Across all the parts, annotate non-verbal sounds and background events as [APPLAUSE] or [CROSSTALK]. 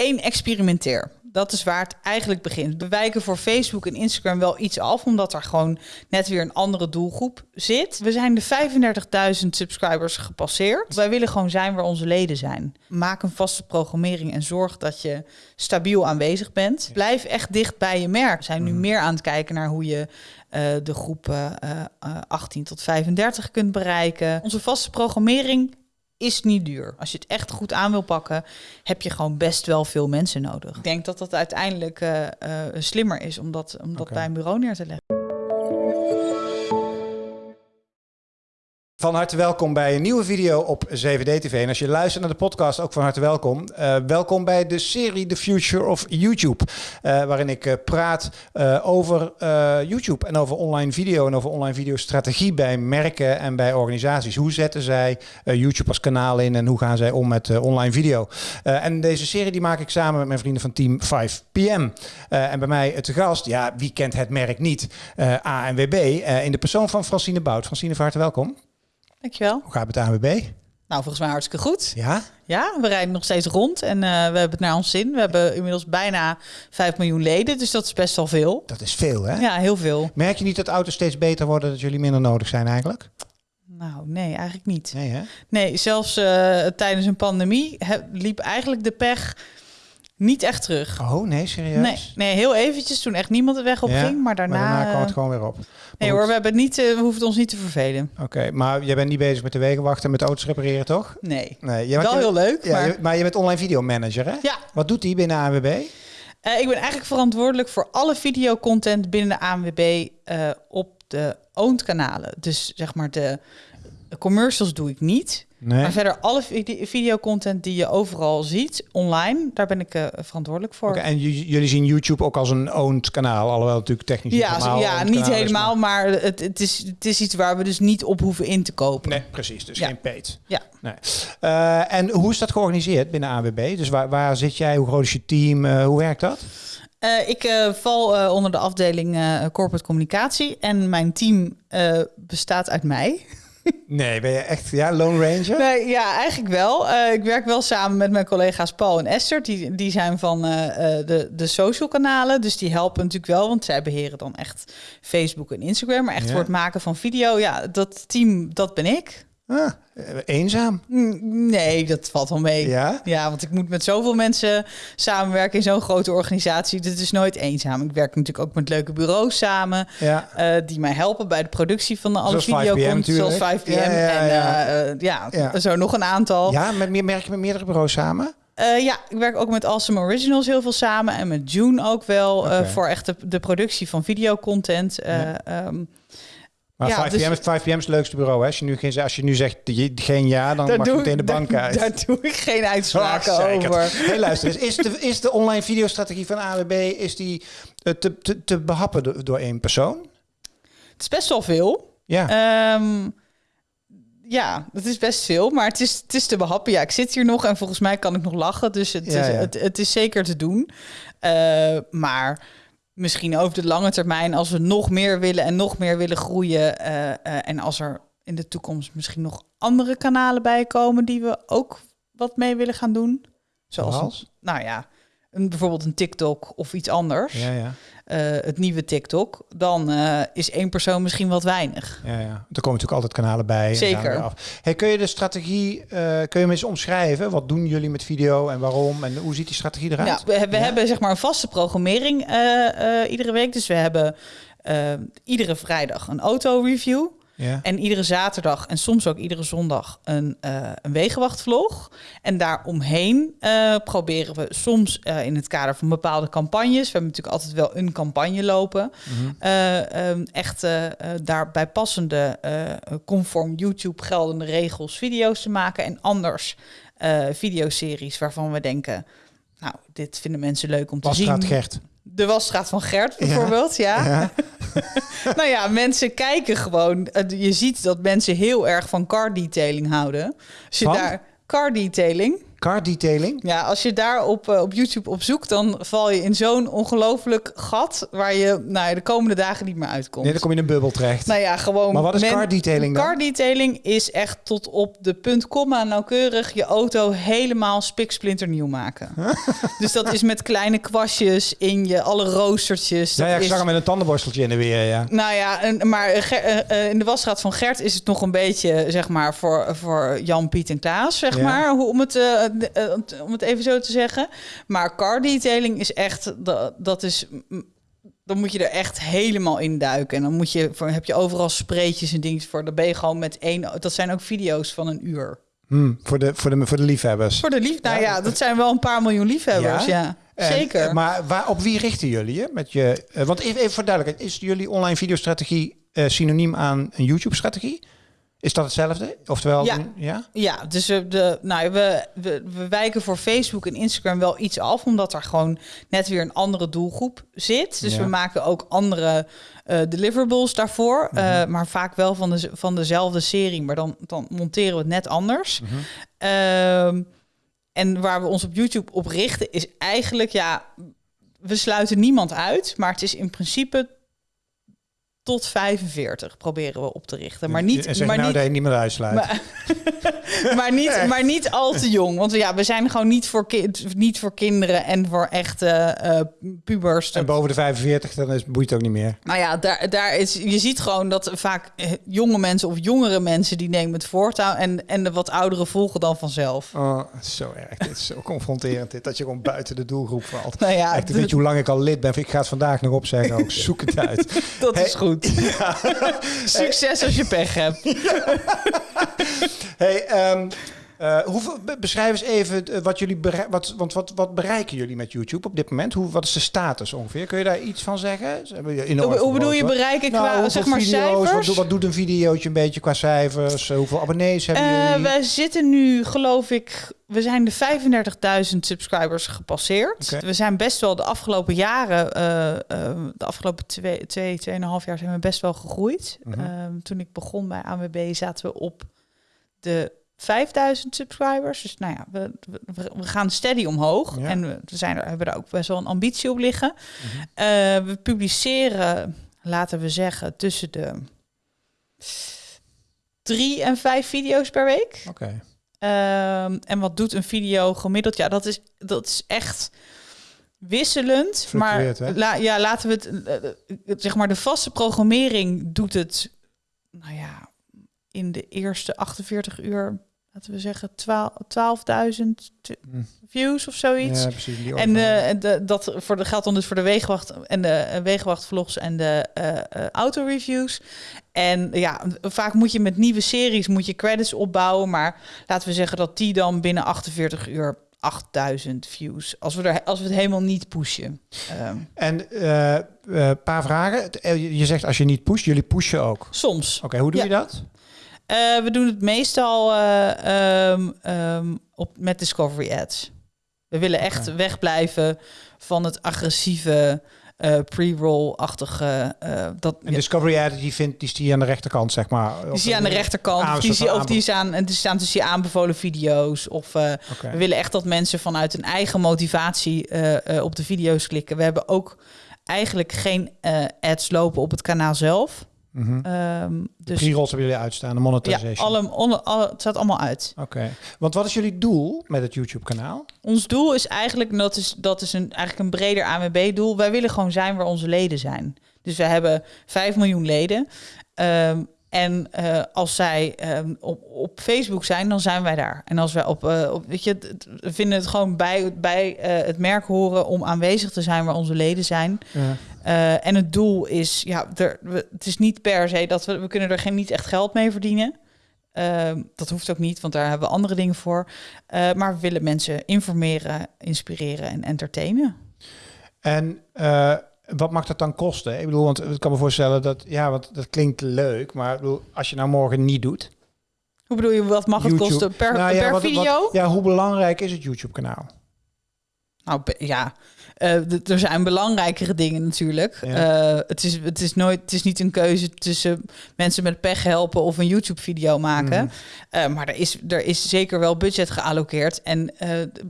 één, experimenteer. Dat is waar het eigenlijk begint. We wijken voor Facebook en Instagram wel iets af, omdat er gewoon net weer een andere doelgroep zit. We zijn de 35.000 subscribers gepasseerd. Wij willen gewoon zijn waar onze leden zijn. Maak een vaste programmering en zorg dat je stabiel aanwezig bent. Blijf echt dicht bij je merk. We zijn nu meer aan het kijken naar hoe je uh, de groep uh, uh, 18 tot 35 kunt bereiken. Onze vaste programmering is niet duur. Als je het echt goed aan wil pakken, heb je gewoon best wel veel mensen nodig. Ik denk dat dat uiteindelijk uh, uh, slimmer is om dat, om dat okay. bij een bureau neer te leggen. Van harte welkom bij een nieuwe video op 7D-TV. En als je luistert naar de podcast, ook van harte welkom. Uh, welkom bij de serie The Future of YouTube. Uh, waarin ik uh, praat over YouTube en over online video en over online videostrategie bij merken en bij organisaties. Hoe zetten zij YouTube als kanaal in en hoe gaan zij om met online video? en deze serie die maak ik samen met mijn vrienden van Team 5PM. en bij mij te gast, ja, wie kent het merk niet? ANWB in de persoon van Francine Bout. Francine, van harte welkom. Dankjewel. Hoe gaat het met de ANWB? Nou, volgens mij hartstikke goed. Ja? Ja, we rijden nog steeds rond en uh, we hebben het naar ons zin. We hebben inmiddels bijna 5 miljoen leden, dus dat is best wel veel. Dat is veel, hè? Ja, heel veel. Merk je niet dat auto's steeds beter worden, dat jullie minder nodig zijn eigenlijk? Nou, nee, eigenlijk niet. Nee, hè? Nee, zelfs uh, tijdens een pandemie liep eigenlijk de pech niet echt terug. Oh, nee, serieus? Nee, nee heel eventjes toen echt niemand de weg op ja, ging, maar daarna... Maar daarna kwam het gewoon weer op. Nee hoor, we, hebben niet, uh, we hoeven ons niet te vervelen. Oké, okay, maar jij bent niet bezig met de wegenwachten en met auto's repareren, toch? Nee. nee je, Wel je, heel leuk, ja, maar... Je, maar je bent online videomanager, hè? Ja. Wat doet die binnen ANWB? Uh, ik ben eigenlijk verantwoordelijk voor alle videocontent binnen de ANWB uh, op de owned kanalen. Dus zeg maar de commercials doe ik niet. Nee. Maar verder alle videocontent die je overal ziet online, daar ben ik uh, verantwoordelijk voor. Okay, en jullie zien YouTube ook als een owned kanaal, alhoewel natuurlijk technisch ja, niet helemaal Ja, niet helemaal, is, maar, maar het, het, is, het is iets waar we dus niet op hoeven in te kopen. Nee, precies. Dus ja. geen paid. Ja. Nee. Uh, en hoe is dat georganiseerd binnen AWB? Dus waar, waar zit jij? Hoe groot is je team? Uh, hoe werkt dat? Uh, ik uh, val uh, onder de afdeling corporate communicatie en mijn team bestaat uit mij. Nee, ben je echt ja, Lone Ranger? Nee, ja, eigenlijk wel. Uh, ik werk wel samen met mijn collega's Paul en Esther. Die, die zijn van uh, de, de social kanalen. Dus die helpen natuurlijk wel, want zij beheren dan echt Facebook en Instagram. Maar echt ja. voor het maken van video, ja, dat team, dat ben ik. Ah, eenzaam? Nee, dat valt wel mee. Ja? Ja, want ik moet met zoveel mensen samenwerken in zo'n grote organisatie. Dit is nooit eenzaam. Ik werk natuurlijk ook met leuke bureaus samen. Ja. Uh, die mij helpen bij de productie van de alle zoals videocontent. Zoals 5PM. Ja, ja, en ja. Uh, ja, ja, zo nog een aantal. Ja, met meer, merk je met meerdere bureaus samen? Uh, ja, ik werk ook met Awesome Originals heel veel samen. En met June ook wel. Voor echt de, de productie van videocontent. Um, Maar Ja, 5PM, dus- is 5PM is het leukste bureau. Hè? Als, je nu geen, als je nu zegt je- geen ja, dan daar mag je meteen de bank daar- uit. Daar doe ik geen uitspraken Ah, over. Hey, luister eens. Is de, is de online videostrategie van AWB is die, eh, te, te, te behappen door, door één persoon? Het is best wel veel. Ja. Ehm, ja, het is best veel, maar het is, het is te behappen. Ja, ik zit hier nog en volgens mij kan ik nog lachen. Dus het, Ja, is, ja. Het, het is zeker te doen. Eh, maar misschien over de lange termijn, als we nog meer willen en nog meer willen groeien. eh, eh, en als er in de toekomst misschien nog andere kanalen bij komen die we ook wat mee willen gaan doen. Zoals, Zoals? nou ja, een, bijvoorbeeld een TikTok of iets anders. ja, ja, eh, het nieuwe TikTok. Dan eh, is één persoon misschien wat weinig. ja, ja. Er komen natuurlijk altijd kanalen bij. en Zeker. weer af. Hey, kun je de strategie, eh, kun je me eens omschrijven? Wat doen jullie met video en waarom? En hoe ziet die strategie eruit? Ja, we, we Ja? hebben zeg maar een vaste programmering iedere week. Dus we hebben iedere vrijdag een auto-review. Ja. En iedere zaterdag en soms ook iedere zondag een, eh een wegenwachtvlog. En daaromheen eh proberen we soms eh, in het kader van bepaalde campagnes... we hebben natuurlijk altijd wel een campagne lopen... Ehm, echt daarbij passende, conform YouTube geldende regels video's te maken. En anders videoseries waarvan we denken... nou, dit vinden mensen leuk om te zien. Gert. De wasstraat van Gert bijvoorbeeld, ja. Ja. [LAUGHS] Nou ja, mensen kijken gewoon. Je ziet dat mensen heel erg van car detailing houden. Als je Van? daar car detailing, Car detailing? Ja, als je daar op, eh, op YouTube op zoekt, dan val je in zo'n ongelooflijk gat waar je nou, ja, de komende dagen niet meer uitkomt. Nee, dan kom je in een bubbel terecht. Nou ja, gewoon. Maar wat is men- car detailing dan? Car detailing is echt tot op de punt komma nauwkeurig je auto helemaal spiksplinternieuw maken. [LAUGHS] dus dat is met kleine kwastjes in je, alle roostertjes. ja, Dat ja, ik is, zag hem met een tandenborsteltje in de weer, ja. nou ja, en, maar eh, eh, in de wasstraat van Gert is het nog een beetje, zeg maar, voor, voor Jan, Piet en Klaas, zeg Ja. maar. Hoe, om, het, eh, de- eh, om het even zo te zeggen. Maar car detailing is echt, dat, dat is... Dan moet je er echt helemaal in duiken. En dan moet je, voor, heb je overal spreetjes en dingen voor. Dan ben je gewoon met één... Dat zijn ook video's van een uur. Hm, voor, de, voor, de, voor de liefhebbers. Voor de lief... Nou Ja. ja, dat zijn wel een paar miljoen liefhebbers, Ja? ja. En, Zeker. eh, maar waar, op wie richten jullie je? Met je eh, want even, even voor duidelijkheid. Is jullie online videostrategie eh, synoniem aan een YouTube-strategie? Is dat hetzelfde? Oftewel, Ja. een- ja? Ja, dus we, de, nou, we, we, we wijken voor Facebook en Instagram wel iets af, omdat er gewoon net weer een andere doelgroep zit. Dus Ja. we maken ook andere eh, deliverables daarvoor, eh, maar vaak wel van, de, van dezelfde serie, maar dan, dan monteren we het net anders. Ehm, en waar we ons op YouTube op richten is eigenlijk, ja, we sluiten niemand uit, maar het is in principe tot 45 proberen we op te richten. Maar niet, En zeg maar nou niet, niet meer uitsluit. maar, [LAUGHS] maar, niet, maar niet al te jong. Want ja, we zijn gewoon niet voor, niet voor kinderen en voor echte eh, pubers. en boven de 45, dan is, boeit het ook niet meer. Nou ja, daar, daar is, je ziet gewoon dat vaak eh, jonge mensen of jongere mensen die nemen het voortouw. En, en de wat ouderen volgen dan vanzelf. Oh, zo erg. Dit is zo confronterend. Dit, dat je gewoon buiten de doelgroep valt. Nou ja, Echt, weet je hoe lang ik al lid ben? Ik ga het vandaag nog opzeggen. Ook zoek het uit. [LAUGHS] dat is Hey, goed. [LAUGHS] Succes als je pech hebt. [LAUGHS] Hey, ehm, eh, hoeveel, beschrijf eens even eh, wat jullie wat, want wat, wat bereiken jullie met YouTube op dit moment? Hoe, wat is de status ongeveer? Kun je daar iets van zeggen? Ze hebben je enorm Hoe, hoe bedoel je bereiken Nou, qua hoeveel zeg maar video's, cijfers? wat doet een videootje een beetje qua cijfers? Eh, hoeveel abonnees hebben jullie? we zitten nu, geloof ik, we zijn de 35.000 subscribers gepasseerd. We zijn best wel de afgelopen jaren, de afgelopen twee, twee, tweeënhalf jaar zijn we best wel gegroeid. Mhm. Ehm, toen ik begon bij ANWB zaten we op de 5000 subscribers. Dus nou ja, we, we, we gaan steady omhoog. Ja. En we, zijn er, hebben daar ook best wel een ambitie op liggen. Mhm. Eh, we publiceren, laten we zeggen, tussen de drie en vijf video's per week. Oké. Ehm, en wat doet een video gemiddeld? Ja, dat is, dat is echt wisselend. Maar la, ja, laten we het, eh, eh, zeg maar, de vaste programmering doet het, nou ja, in de eerste 48 uur, laten we zeggen, 12 12.000 t- Hm. views of zoiets. Ja, precies. Die En, eh, de, dat voor de, geldt dan dus voor de wegenwacht en de eh, wegenwachtvlogs en de eh, autoreviews. En ja, vaak moet je met nieuwe series moet je credits opbouwen, maar laten we zeggen dat die dan binnen 48 uur 8000 views. Als we er als we het helemaal niet pushen. Ehm, En een paar vragen. Je zegt als je niet pusht, jullie pushen ook. soms. Oké, hoe doe Ja. je dat? Eh, we doen het meestal eh, ehm, ehm, op, met Discovery Ads. We willen echt Oké. wegblijven van het agressieve eh, pre-roll-achtige. eh, dat, En Discovery Ad, die, vindt, die is die aan de rechterkant, zeg maar. die zie je aan de rechterkant. Of die, of die, is aan, en die staan tussen je aanbevolen video's. Of we willen echt dat mensen vanuit een eigen motivatie op de video's klikken. We hebben ook eigenlijk geen ads lopen op het kanaal zelf. Mhm. Ehm, dus Pre-rolls hebben jullie uitstaan, de ja, monetization. alle, alle, alle- het staat allemaal uit. Oké. Want wat is jullie doel met het YouTube-kanaal? Ons doel is eigenlijk, en dat is, dat is een, eigenlijk een breder ANWB-doel. Wij willen gewoon zijn waar onze leden zijn. Dus we hebben 5 miljoen leden. Ehm, en eh, als zij ehm, op, op Facebook zijn, dan zijn wij daar. En als wij op, eh, op weet je, we vinden het gewoon bij, bij eh, het merk horen om aanwezig te zijn waar onze leden zijn. Ja. En het doel is, ja, er, we, het is niet per se dat we, we kunnen er geen niet echt geld mee verdienen. Ehm, dat hoeft ook niet, want daar hebben we andere dingen voor. Maar we willen mensen informeren, inspireren en entertainen. En wat mag dat dan kosten? Ik bedoel, want ik kan me voorstellen dat, ja, want dat klinkt leuk, maar bedoel, als je nou morgen niet doet. Hoe bedoel je, wat mag het kosten per, Nou ja, per wat- video? wat- ja, hoe belangrijk is het YouTube-kanaal? Nou ja, Eh, er zijn belangrijkere dingen natuurlijk. Ja. Eh, het, is, het, is nooit, het is niet een keuze tussen mensen met pech helpen of een YouTube-video maken. Mhm. Eh, maar er is, er is zeker wel budget gealloceerd. En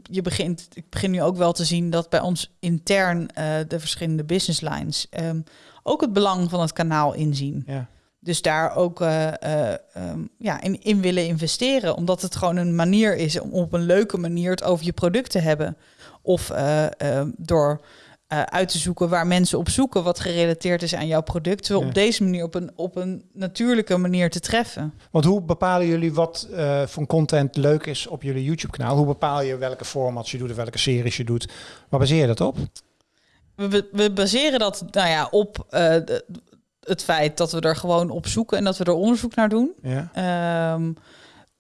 je begint, ik begin nu ook wel te zien dat bij ons intern de verschillende business lines ehm, ook het belang van het kanaal inzien. Ja. Dus daar ook eh, eh, ehm, ja, in, in willen investeren. Omdat het gewoon een manier is om op een leuke manier het over je product te hebben. Of eh, ehm, door eh, uit te zoeken waar mensen op zoeken wat gerelateerd is aan jouw product. Ja. op deze manier op een, op een natuurlijke manier te treffen. Want hoe bepalen jullie wat eh, voor content leuk is op jullie YouTube-kanaal? Hoe bepaal je welke formats je doet of welke series je doet? Waar baseer je dat op? We, we, baseren dat nou ja, op eh, de- het feit dat we er gewoon op zoeken en dat we er onderzoek naar doen. Ja. Ehm,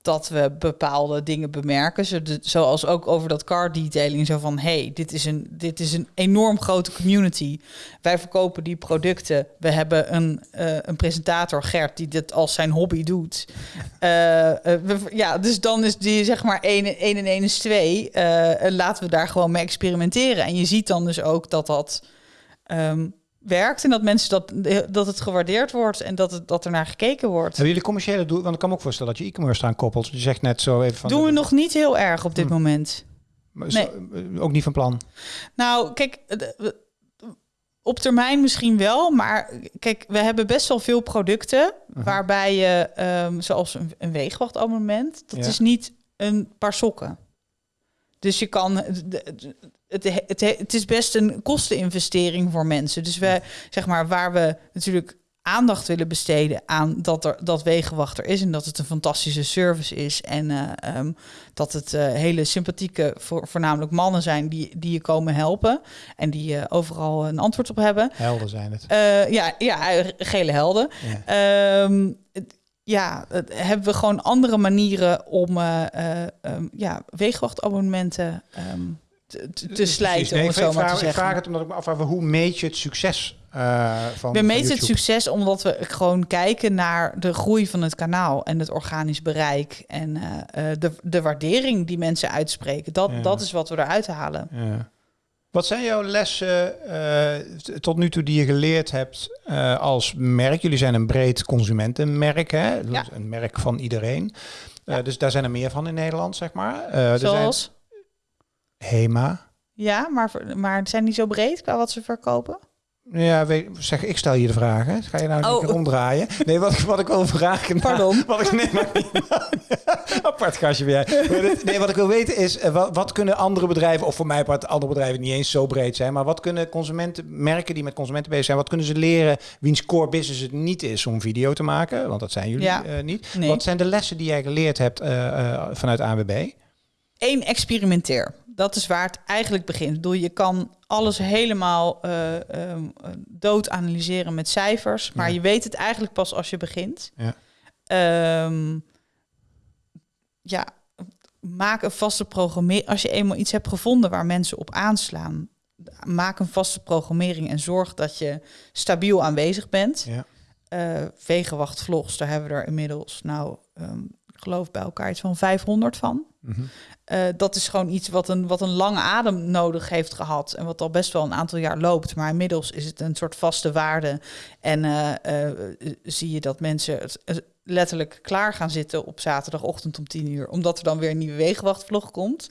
dat we bepaalde dingen bemerken. Zoals ook over dat car detailing. Zo van, hey, dit is, een, dit is een enorm grote community. Wij verkopen die producten. We hebben een, eh, een presentator, Gert, die dit als zijn hobby doet. Eh, eh, ja, dus dan is die zeg maar 1 en 1 en 1 is 2. Eh, en laten we daar gewoon mee experimenteren. En je ziet dan dus ook dat dat... ehm, werkt en dat mensen dat, dat het gewaardeerd wordt en dat, het, dat er naar gekeken wordt. Hebben jullie commerciële doel? Want ik kan me ook voorstellen dat je e-commerce eraan koppelt. Je zegt net zo even van... Doen we nog niet heel erg op dit Hm. moment. Maar zo- eh, Ook niet van plan. Nou, kijk, eh, op termijn misschien wel, maar kijk, we hebben best wel veel producten Mhm. waarbij je, ehm, zoals een, een weegwachtabonnement, dat Ja. is niet een paar sokken. Dus je kan, het, het, het is best een kosteninvestering voor mensen. Dus we, zeg maar, waar we natuurlijk aandacht willen besteden aan dat er dat wegenwacht er is en dat het een fantastische service is en eh, ehm, dat het eh, hele sympathieke, voor, voornamelijk mannen zijn die, die je komen helpen en die eh, overal een antwoord op hebben. Helden zijn het. Ja, ja, gele helden. Ja. Ehm, ja, hebben we gewoon andere manieren om eh, eh, ehm, ja, weegwachtabonnementen ehm, te, te, te slijten. Nee, om ik het zo vraag, maar te ik zeggen. vraag het omdat ik me afvraag, hoe meet je het succes eh, van We meten het succes omdat we gewoon kijken naar de groei van het kanaal en het organisch bereik en de, de waardering die mensen uitspreken. Dat, Ja. dat is wat we eruit halen. Ja. Wat zijn jouw lessen eh, tot nu toe die je geleerd hebt eh, als merk? Jullie zijn een breed consumentenmerk, hè? Ja. Een merk van iedereen. Eh, Ja. dus daar zijn er meer van in Nederland, zeg maar. Er zijn Zoals, Hema. ja, maar, maar zijn die zo breed qua wat ze verkopen? Ja, weet, zeg, ik stel je de vragen. Ga je nou Oh. een keer omdraaien? Nee, wat, ik- wat ik wil vragen... nou, Pardon. [LAUGHS] Wat ik, nee, maar, [LAUGHS] apart gastje dit- Nee, wat ik wil weten is, eh, wat, wat kunnen andere bedrijven, of voor mij part andere bedrijven niet eens zo breed zijn, maar wat kunnen consumenten, merken die met consumenten bezig zijn, wat kunnen ze leren wiens core business het niet is om video te maken? Want dat zijn jullie Ja. eh, niet. Nee. Wat zijn de lessen die jij geleerd hebt eh, vanuit ANWB? Eén, experimenteer. Dat is waar het eigenlijk begint. Ik bedoel, je kan alles helemaal eh, eh, dood analyseren met cijfers, maar Ja. je weet het eigenlijk pas als je begint. Ja. Ehm, ja, maak een vaste programmering. Als je eenmaal iets hebt gevonden waar mensen op aanslaan, maak een vaste programmering en zorg dat je stabiel aanwezig bent. Ja. Eh, Wegenwacht vlogs, daar hebben we er inmiddels, nou, ehm, geloof bij elkaar iets van 500 van. Mhm. Eh, dat is gewoon iets wat een, wat een lange adem nodig heeft gehad. En wat al best wel een aantal jaar loopt. Maar inmiddels is het een soort vaste waarde. En eh, eh, zie je dat mensen het, letterlijk klaar gaan zitten op zaterdagochtend om 10 uur. Omdat er dan weer een nieuwe wegenwachtvlog komt.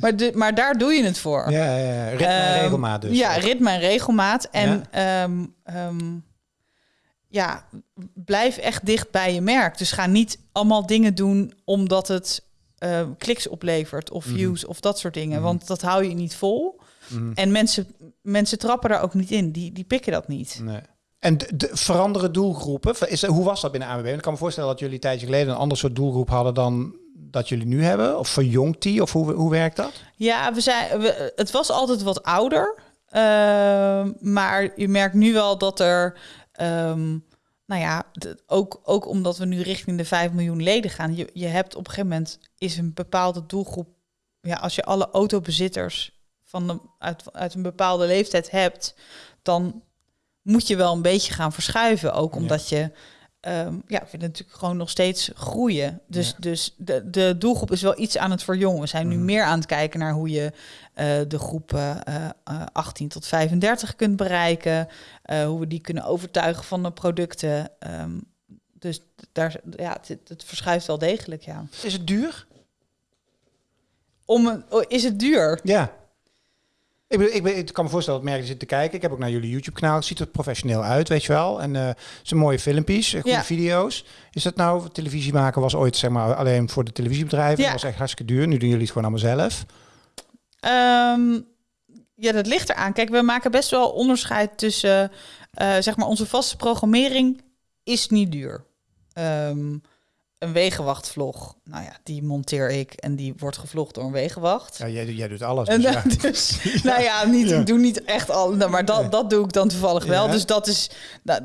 Maar, de, maar daar doe je het voor. ja, ja, ja. Ritme en Ehm, regelmaat dus. Ja, ritme en regelmaat. En ehm, ehm, ja, blijf echt dicht bij je merk. Dus ga niet allemaal dingen doen omdat het eh, kliks oplevert of Mhm. views of dat soort dingen. Mhm. Want dat hou je niet vol. Mhm. En mensen, mensen trappen daar ook niet in. Die, die pikken dat niet. Nee. En de, de veranderen doelgroepen, is, hoe was dat binnen ANWB? Ik kan me voorstellen dat jullie een tijdje geleden een ander soort doelgroep hadden dan dat jullie nu hebben. Of verjongt die? Of hoe, hoe werkt dat? Ja, we zijn, we, het was altijd wat ouder. Ehm, maar je merkt nu wel dat er... ehm, nou ja, ook, ook omdat we nu richting de 5 miljoen leden gaan. Je, je hebt op een gegeven moment is een bepaalde doelgroep. Ja, als je alle autobezitters van de, uit, uit een bepaalde leeftijd hebt, dan moet je wel een beetje gaan verschuiven. Ook Ja. omdat je ehm, ja, we willen natuurlijk gewoon nog steeds groeien. Dus, Ja. dus de, de doelgroep is wel iets aan het verjongen. We zijn nu Mhm. meer aan het kijken naar hoe je eh, de groep eh, eh, 18 tot 35 kunt bereiken. eh, hoe we die kunnen overtuigen van de producten. Ehm, dus daar, ja, het, het verschuift wel degelijk, ja. Is het duur? Om, een- oh, is het duur? Ja. Ik, bedoel, ik, ben, ik kan me voorstellen dat merken zitten te kijken. Ik heb ook naar jullie YouTube-kanaal. Het ziet er professioneel uit, weet je wel. En het zijn mooie filmpjes, eh, goede Ja. video's. Is dat nou, televisie maken was ooit zeg maar alleen voor de televisiebedrijven. Ja. Dat was echt hartstikke duur. Nu doen jullie het gewoon allemaal zelf. Ehm, ja, dat ligt eraan. Kijk, we maken best wel onderscheid tussen, eh, zeg maar, onze vaste programmering is niet duur. Ehm, een wegenwachtvlog, nou ja, die monteer ik en die wordt gevlogd door een wegenwacht. Ja, jij, jij doet alles. En Dus ja. [LAUGHS] dus, [LAUGHS] nou ja, niet, Ja. ik doe niet echt al, nou, maar dat, dat doe ik dan toevallig wel. Dus dat is, nou,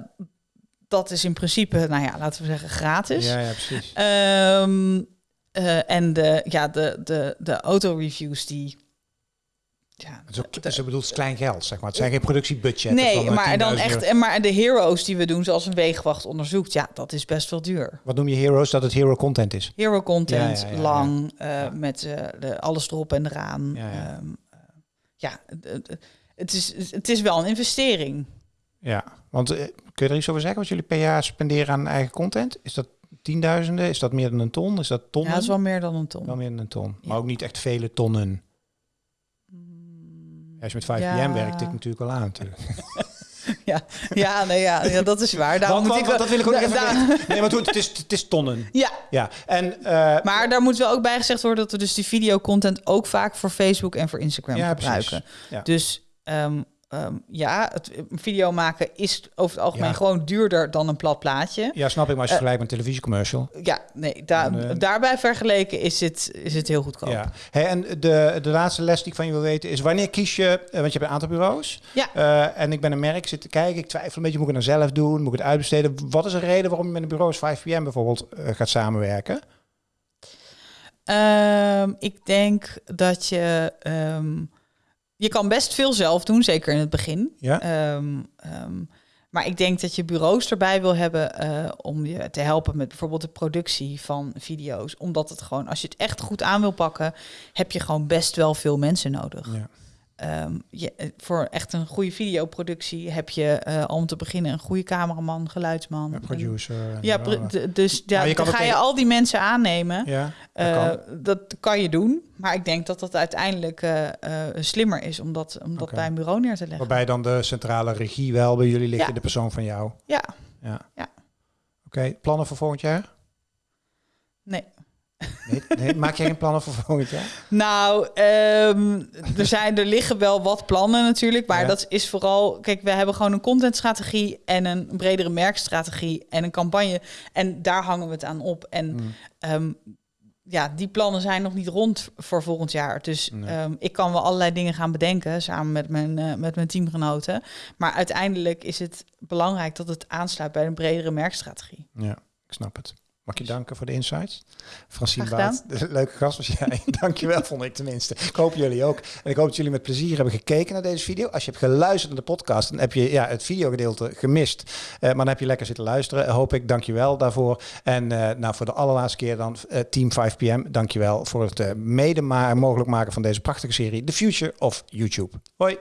dat is in principe, nou ja, laten we zeggen, gratis. ja, ja, precies. Ehm, eh, en de, ja, de, de, de autoreviews die. Ja, Het is ook, de- dus ik bedoel, het is klein geld, zeg maar. Het zijn geen productiebudgetten nee, van, maar dan 10.000 echt. En maar de heroes die we doen, zoals een weegwacht onderzoekt, ja, dat is best wel duur. Wat noem je heroes? Dat het hero content is. Hero content, Ja, ja, ja, ja. lang, eh, met eh, de, alles erop en eraan. Ja. Ehm, eh, ja, het- is, het is wel een investering. Ja, want eh, kun je er iets over zeggen wat jullie per jaar spenderen aan eigen content? Is dat tienduizenden? Is dat meer dan een ton? Is dat tonnen? Ja, dat is wel meer dan een ton. Wel meer dan een ton. Maar ook niet echt vele tonnen. Als je met 5 Ja. pm werkt, tikt natuurlijk wel aan natuurlijk. [LAUGHS] Ja, nee, ja, ja, dat is waar. Daarom Want- moet want- ik dat wil ik ook da- even da-. [LAUGHS] Nee, maar goed, het is, het is tonnen. Ja, Ja, en... eh, Maar daar moet wel ook bij gezegd worden dat we dus die videocontent ook vaak voor Facebook en voor Instagram Ja, gebruiken. precies. Ja. Dus ehm, ehm, ja, het een video maken is over het algemeen Ja. gewoon duurder dan een plat plaatje. ja, snap ik, maar als je Eh, vergelijkt met een televisiecommercial. Ja, nee, En, eh, daarbij vergeleken is het, is het heel goedkoop. Ja. Hey, en de, de laatste les die ik van je wil weten is... wanneer kies je... eh, want je hebt een aantal bureaus. Ja. Eh, en ik ben een merk, zit te kijken. Ik twijfel een beetje, moet ik het nou zelf doen? Moet ik het uitbesteden? Wat is de reden waarom je met een bureau als 5PM bijvoorbeeld eh, gaat samenwerken? Ehm, ik denk dat je... ehm, je kan best veel zelf doen, zeker in het begin. Ja? Ehm, ehm, maar ik denk dat je bureaus erbij wil hebben eh, om je te helpen met bijvoorbeeld de productie van video's. Omdat het gewoon, als je het echt goed aan wil pakken, heb je gewoon best wel veel mensen nodig. ja. Ehm, je, eh, voor echt een goede videoproductie heb je eh, om te beginnen een goede cameraman, geluidsman. Een producer. en Ja, dus ja, je kan ga je al die mensen aannemen. Ja, dat Eh, kan. dat kan je doen, maar ik denk dat dat uiteindelijk slimmer is om dat, om dat Oké. bij een bureau neer te leggen. Waarbij dan de centrale regie wel bij jullie ligt Ja. in de persoon van jou. Ja, Ja. Ja. Oké, plannen voor volgend jaar? nee. Nee, nee, maak jij geen plannen voor volgend jaar? Nou, ehm, er, zijn, er liggen wel wat plannen natuurlijk, maar Ja. dat is vooral... Kijk, we hebben gewoon een contentstrategie en een bredere merkstrategie en een campagne. En daar hangen we het aan op. En Hmm. ehm, ja, die plannen zijn nog niet rond voor volgend jaar. Dus Nee. ehm, ik kan wel allerlei dingen gaan bedenken samen met mijn, eh, met mijn teamgenoten. Maar uiteindelijk is het belangrijk dat het aansluit bij een bredere merkstrategie. Ja, ik snap het. Mag ik je danken voor de insights? Francine. Baat, [LAUGHS] leuke gast was jij. [LAUGHS] Dankjewel, vond ik tenminste. Ik hoop jullie ook. En ik hoop dat jullie met plezier hebben gekeken naar deze video. Als je hebt geluisterd naar de podcast, dan heb je ja, het videogedeelte gemist. Eh, maar dan heb je lekker zitten luisteren, hoop ik. Dankjewel daarvoor. En eh, nou, voor de allerlaatste keer dan eh, Team 5PM. Dankjewel voor het mede mogelijk maken van deze prachtige serie The Future of YouTube. Hoi.